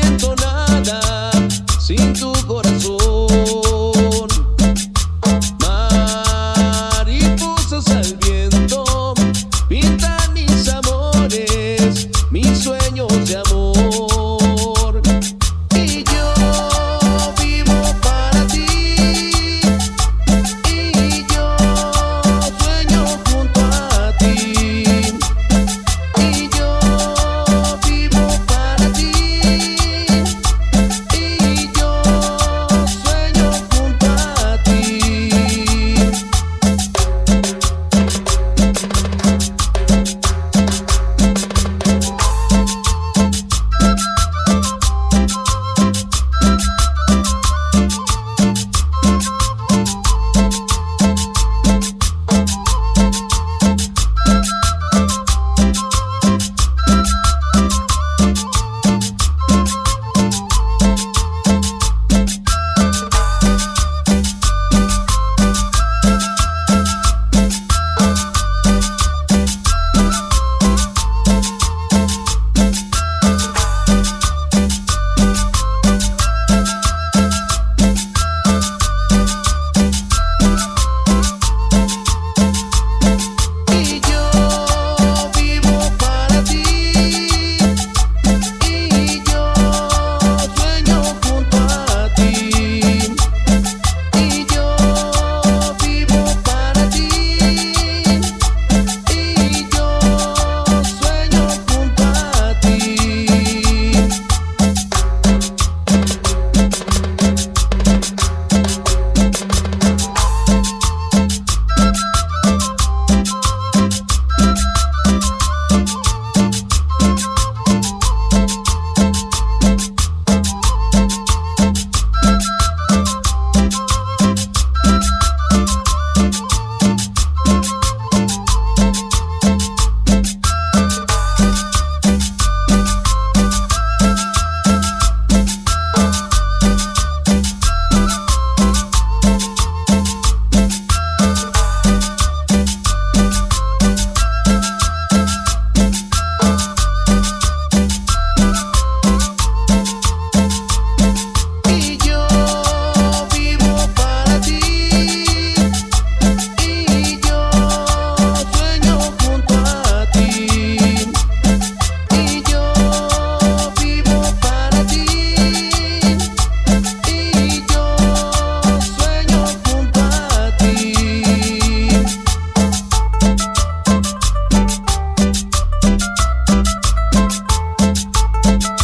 siento nada. Thank